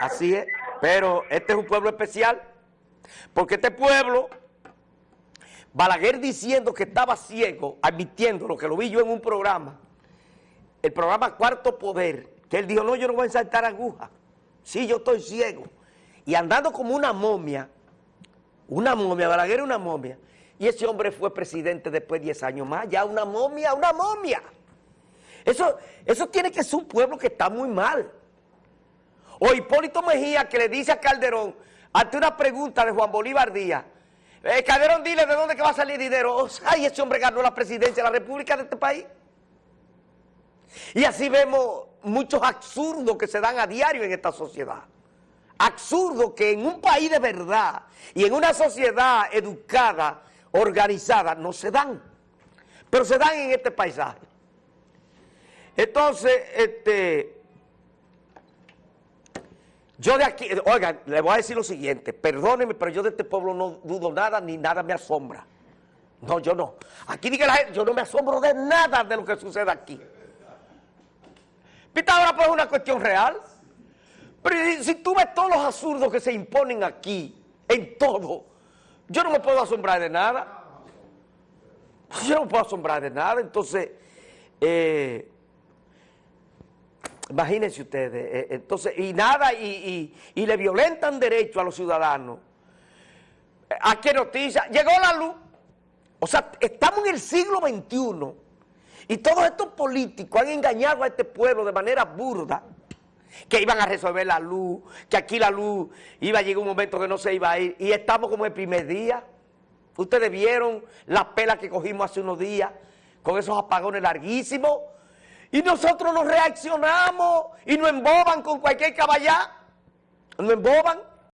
Así es, pero este es un pueblo especial, porque este pueblo, Balaguer diciendo que estaba ciego, admitiendo lo que lo vi yo en un programa, el programa Cuarto Poder, que él dijo, no, yo no voy a saltar aguja, sí, yo estoy ciego, y andando como una momia, una momia, Balaguer era una momia, y ese hombre fue presidente después de 10 años más, ya una momia, una momia. Eso, eso tiene que ser un pueblo que está muy mal. O Hipólito Mejía que le dice a Calderón, ante una pregunta de Juan Bolívar Díaz, eh, Calderón, dile de dónde que va a salir dinero. Ay, ese hombre ganó la presidencia de la República de este país. Y así vemos muchos absurdos que se dan a diario en esta sociedad. Absurdo que en un país de verdad y en una sociedad educada, organizada, no se dan. Pero se dan en este paisaje. Entonces, este... Yo de aquí, oigan, le voy a decir lo siguiente, perdónenme, pero yo de este pueblo no dudo nada, ni nada me asombra. No, yo no. Aquí diga la gente, yo no me asombro de nada de lo que sucede aquí. Pitágoras pues es una cuestión real. Pero si tú ves todos los absurdos que se imponen aquí, en todo, yo no me puedo asombrar de nada. Yo no puedo asombrar de nada. Entonces, eh, Imagínense ustedes, eh, entonces, y nada, y, le violentan derecho a los ciudadanos. ¿A qué noticia? Llegó la luz. O sea, estamos en el siglo XXI y todos estos políticos han engañado a este pueblo de manera burda que iban a resolver la luz, que aquí la luz iba a llegar un momento que no se iba a ir y estamos como el primer día. Ustedes vieron la pela que cogimos hace unos días con esos apagones larguísimos y nosotros nos reaccionamos y nos emboban con cualquier caballá. Nos emboban.